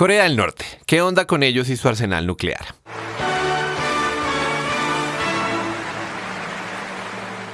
Corea del Norte, ¿qué onda con ellos y su arsenal nuclear?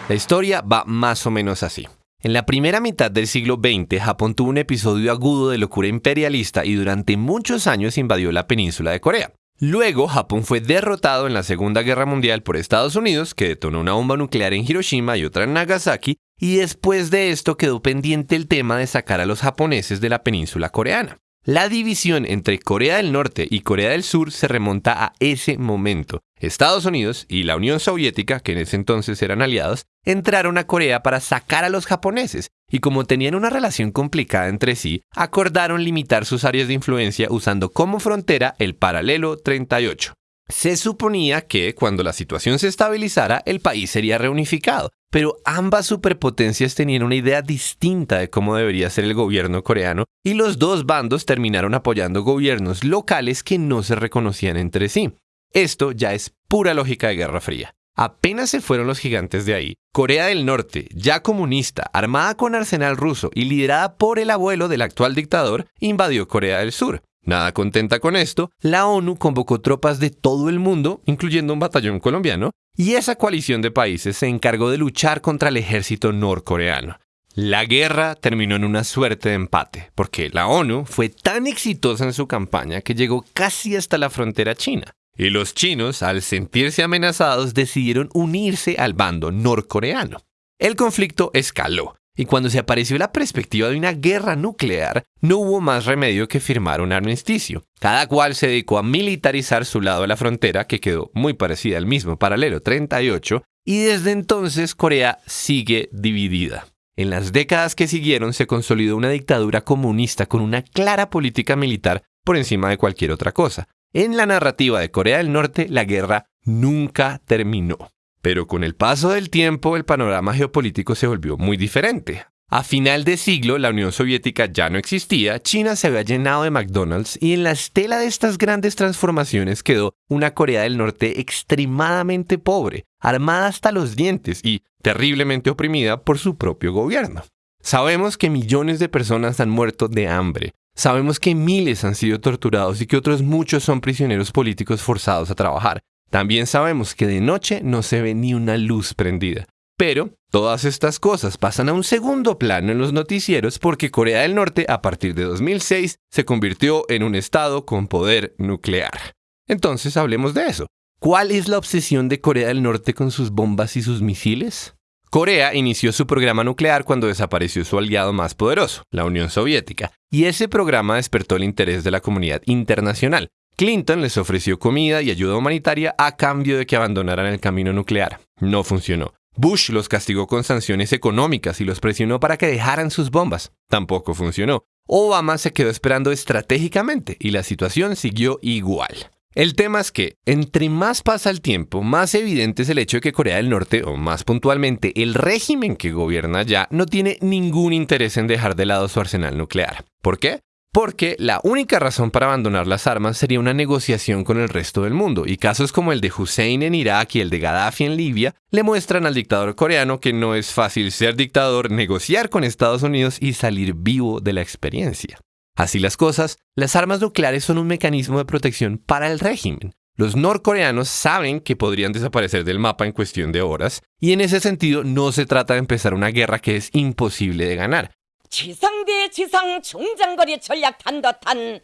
La historia va más o menos así. En la primera mitad del siglo XX, Japón tuvo un episodio agudo de locura imperialista y durante muchos años invadió la península de Corea. Luego, Japón fue derrotado en la Segunda Guerra Mundial por Estados Unidos, que detonó una bomba nuclear en Hiroshima y otra en Nagasaki, y después de esto quedó pendiente el tema de sacar a los japoneses de la península coreana. La división entre Corea del Norte y Corea del Sur se remonta a ese momento. Estados Unidos y la Unión Soviética, que en ese entonces eran aliados, entraron a Corea para sacar a los japoneses, y como tenían una relación complicada entre sí, acordaron limitar sus áreas de influencia usando como frontera el paralelo 38. Se suponía que, cuando la situación se estabilizara, el país sería reunificado, pero ambas superpotencias tenían una idea distinta de cómo debería ser el gobierno coreano, y los dos bandos terminaron apoyando gobiernos locales que no se reconocían entre sí. Esto ya es pura lógica de Guerra Fría. Apenas se fueron los gigantes de ahí, Corea del Norte, ya comunista, armada con arsenal ruso y liderada por el abuelo del actual dictador, invadió Corea del Sur. Nada contenta con esto, la ONU convocó tropas de todo el mundo, incluyendo un batallón colombiano, y esa coalición de países se encargó de luchar contra el ejército norcoreano. La guerra terminó en una suerte de empate, porque la ONU fue tan exitosa en su campaña que llegó casi hasta la frontera china. Y los chinos, al sentirse amenazados, decidieron unirse al bando norcoreano. El conflicto escaló y cuando se apareció la perspectiva de una guerra nuclear, no hubo más remedio que firmar un armisticio. Cada cual se dedicó a militarizar su lado de la frontera, que quedó muy parecida al mismo paralelo 38, y desde entonces Corea sigue dividida. En las décadas que siguieron se consolidó una dictadura comunista con una clara política militar por encima de cualquier otra cosa. En la narrativa de Corea del Norte, la guerra nunca terminó. Pero con el paso del tiempo el panorama geopolítico se volvió muy diferente. A final de siglo la Unión Soviética ya no existía, China se había llenado de McDonald's y en la estela de estas grandes transformaciones quedó una Corea del Norte extremadamente pobre, armada hasta los dientes y terriblemente oprimida por su propio gobierno. Sabemos que millones de personas han muerto de hambre, Sabemos que miles han sido torturados y que otros muchos son prisioneros políticos forzados a trabajar. También sabemos que de noche no se ve ni una luz prendida. Pero todas estas cosas pasan a un segundo plano en los noticieros porque Corea del Norte a partir de 2006 se convirtió en un estado con poder nuclear. Entonces hablemos de eso. ¿Cuál es la obsesión de Corea del Norte con sus bombas y sus misiles? Corea inició su programa nuclear cuando desapareció su aliado más poderoso, la Unión Soviética, y ese programa despertó el interés de la comunidad internacional. Clinton les ofreció comida y ayuda humanitaria a cambio de que abandonaran el camino nuclear. No funcionó. Bush los castigó con sanciones económicas y los presionó para que dejaran sus bombas. Tampoco funcionó. Obama se quedó esperando estratégicamente y la situación siguió igual. El tema es que, entre más pasa el tiempo, más evidente es el hecho de que Corea del Norte, o más puntualmente el régimen que gobierna ya, no tiene ningún interés en dejar de lado su arsenal nuclear. ¿Por qué? Porque la única razón para abandonar las armas sería una negociación con el resto del mundo, y casos como el de Hussein en Irak y el de Gaddafi en Libia le muestran al dictador coreano que no es fácil ser dictador, negociar con Estados Unidos y salir vivo de la experiencia. Así las cosas, las armas nucleares son un mecanismo de protección para el régimen. Los norcoreanos saben que podrían desaparecer del mapa en cuestión de horas, y en ese sentido no se trata de empezar una guerra que es imposible de ganar,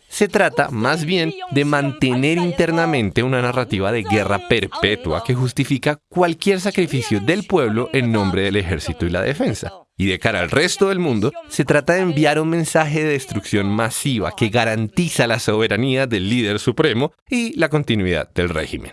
se trata más bien de mantener internamente una narrativa de guerra perpetua que justifica cualquier sacrificio del pueblo en nombre del ejército y la defensa. Y de cara al resto del mundo, se trata de enviar un mensaje de destrucción masiva que garantiza la soberanía del líder supremo y la continuidad del régimen.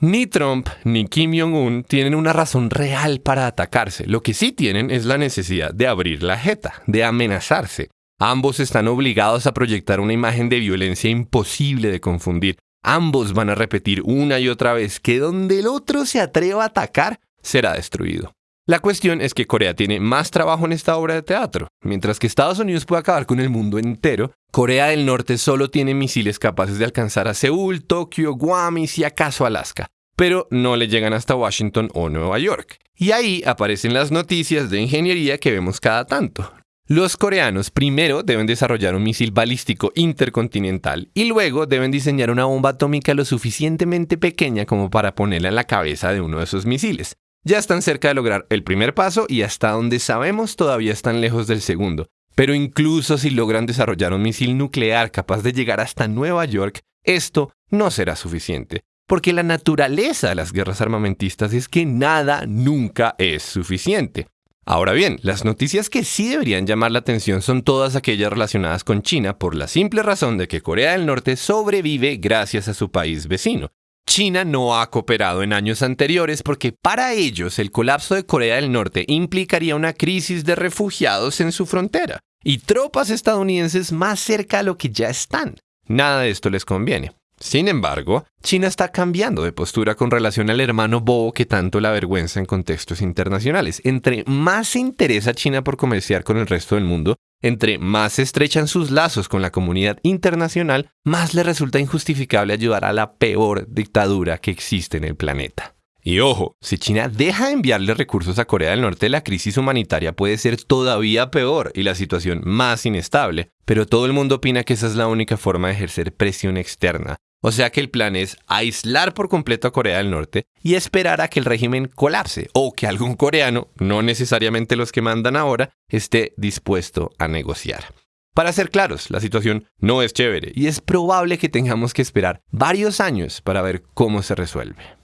Ni Trump ni Kim Jong-un tienen una razón real para atacarse. Lo que sí tienen es la necesidad de abrir la jeta, de amenazarse. Ambos están obligados a proyectar una imagen de violencia imposible de confundir. Ambos van a repetir una y otra vez que donde el otro se atreva a atacar, será destruido. La cuestión es que Corea tiene más trabajo en esta obra de teatro. Mientras que Estados Unidos puede acabar con el mundo entero, Corea del Norte solo tiene misiles capaces de alcanzar a Seúl, Tokio, Guam y si acaso Alaska. Pero no le llegan hasta Washington o Nueva York. Y ahí aparecen las noticias de ingeniería que vemos cada tanto. Los coreanos primero deben desarrollar un misil balístico intercontinental y luego deben diseñar una bomba atómica lo suficientemente pequeña como para ponerla en la cabeza de uno de esos misiles. Ya están cerca de lograr el primer paso y hasta donde sabemos todavía están lejos del segundo. Pero incluso si logran desarrollar un misil nuclear capaz de llegar hasta Nueva York, esto no será suficiente. Porque la naturaleza de las guerras armamentistas es que nada nunca es suficiente. Ahora bien, las noticias que sí deberían llamar la atención son todas aquellas relacionadas con China por la simple razón de que Corea del Norte sobrevive gracias a su país vecino. China no ha cooperado en años anteriores porque para ellos el colapso de Corea del Norte implicaría una crisis de refugiados en su frontera y tropas estadounidenses más cerca a lo que ya están. Nada de esto les conviene. Sin embargo, China está cambiando de postura con relación al hermano bobo que tanto la avergüenza en contextos internacionales. Entre más se interesa China por comerciar con el resto del mundo, entre más se estrechan sus lazos con la comunidad internacional, más le resulta injustificable ayudar a la peor dictadura que existe en el planeta. Y ojo, si China deja de enviarle recursos a Corea del Norte, la crisis humanitaria puede ser todavía peor y la situación más inestable, pero todo el mundo opina que esa es la única forma de ejercer presión externa, o sea que el plan es aislar por completo a Corea del Norte y esperar a que el régimen colapse o que algún coreano, no necesariamente los que mandan ahora, esté dispuesto a negociar. Para ser claros, la situación no es chévere y es probable que tengamos que esperar varios años para ver cómo se resuelve.